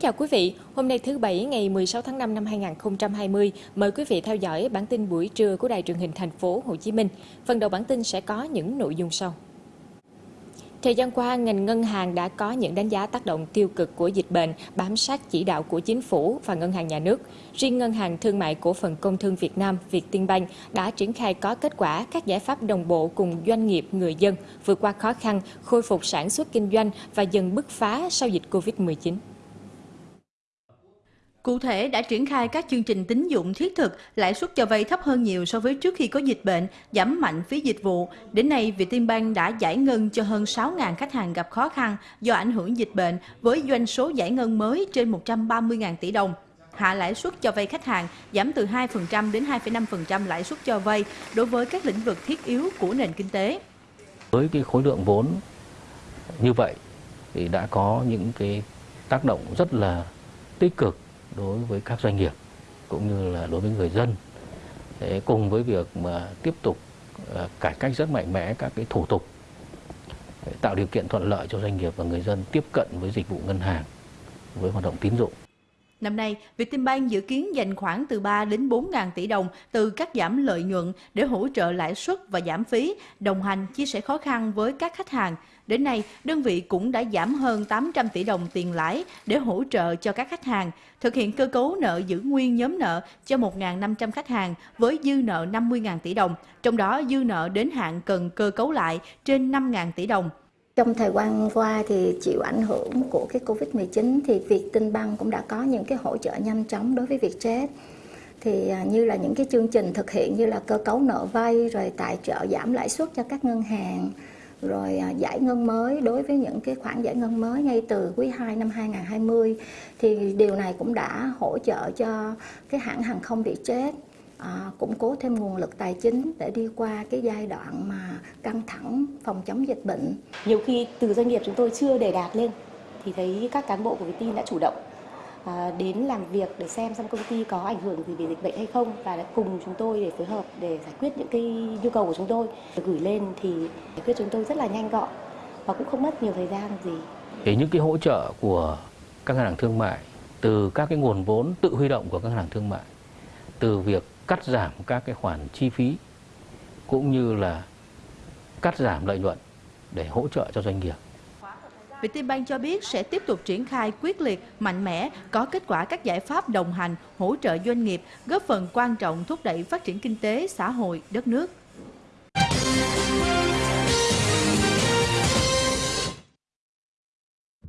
chào quý vị, hôm nay thứ Bảy ngày 16 tháng 5 năm 2020, mời quý vị theo dõi bản tin buổi trưa của Đài truyền hình thành phố Hồ Chí Minh. Phần đầu bản tin sẽ có những nội dung sau. Thời gian qua, ngành ngân hàng đã có những đánh giá tác động tiêu cực của dịch bệnh, bám sát chỉ đạo của chính phủ và ngân hàng nhà nước. Riêng Ngân hàng Thương mại Cổ phần Công thương Việt Nam, Vietinbank đã triển khai có kết quả các giải pháp đồng bộ cùng doanh nghiệp, người dân vượt qua khó khăn, khôi phục sản xuất kinh doanh và dần bứt phá sau dịch Covid-19. Cụ thể đã triển khai các chương trình tín dụng thiết thực, lãi suất cho vay thấp hơn nhiều so với trước khi có dịch bệnh, giảm mạnh phí dịch vụ. Đến nay, Vietinbank đã giải ngân cho hơn 6.000 khách hàng gặp khó khăn do ảnh hưởng dịch bệnh với doanh số giải ngân mới trên 130.000 tỷ đồng. Hạ lãi suất cho vay khách hàng giảm từ 2% đến 2,5% lãi suất cho vay đối với các lĩnh vực thiết yếu của nền kinh tế. Với cái khối lượng vốn như vậy thì đã có những cái tác động rất là tích cực đối với các doanh nghiệp cũng như là đối với người dân Thế cùng với việc mà tiếp tục à, cải cách rất mạnh mẽ các cái thủ tục tạo điều kiện thuận lợi cho doanh nghiệp và người dân tiếp cận với dịch vụ ngân hàng, với hoạt động tín dụng. Năm nay, Vietinbank dự kiến dành khoảng từ 3 đến 4 ngàn tỷ đồng từ các giảm lợi nhuận để hỗ trợ lãi suất và giảm phí, đồng hành chia sẻ khó khăn với các khách hàng. Đến nay, đơn vị cũng đã giảm hơn 800 tỷ đồng tiền lãi để hỗ trợ cho các khách hàng, thực hiện cơ cấu nợ giữ nguyên nhóm nợ cho 1.500 khách hàng với dư nợ 50.000 tỷ đồng, trong đó dư nợ đến hạn cần cơ cấu lại trên 5.000 tỷ đồng. Trong thời gian qua thì chịu ảnh hưởng của cái Covid-19 thì việc Tinh Băng cũng đã có những cái hỗ trợ nhanh chóng đối với việc chết. Thì à, như là những cái chương trình thực hiện như là cơ cấu nợ vay, rồi tài trợ giảm lãi suất cho các ngân hàng, rồi à, giải ngân mới, đối với những cái khoản giải ngân mới ngay từ quý 2 năm 2020 thì điều này cũng đã hỗ trợ cho cái hãng hàng không bị chết à, củng cố thêm nguồn lực tài chính để đi qua cái giai đoạn mà căng thẳng phòng chống dịch bệnh. Nhiều khi từ doanh nghiệp chúng tôi chưa đề đạt lên thì thấy các cán bộ của Vietin đã chủ động à, đến làm việc để xem xem công ty có ảnh hưởng gì về dịch bệnh hay không và đã cùng chúng tôi để phối hợp để giải quyết những cái nhu cầu của chúng tôi gửi lên thì giải quyết chúng tôi rất là nhanh gọn và cũng không mất nhiều thời gian gì. Thì những cái hỗ trợ của các ngân hàng thương mại từ các cái nguồn vốn tự huy động của các ngân hàng thương mại từ việc cắt giảm các cái khoản chi phí cũng như là cắt giảm lợi nhuận để hỗ trợ cho doanh nghiệp. Vietinbank cho biết sẽ tiếp tục triển khai quyết liệt, mạnh mẽ, có kết quả các giải pháp đồng hành, hỗ trợ doanh nghiệp, góp phần quan trọng thúc đẩy phát triển kinh tế, xã hội, đất nước.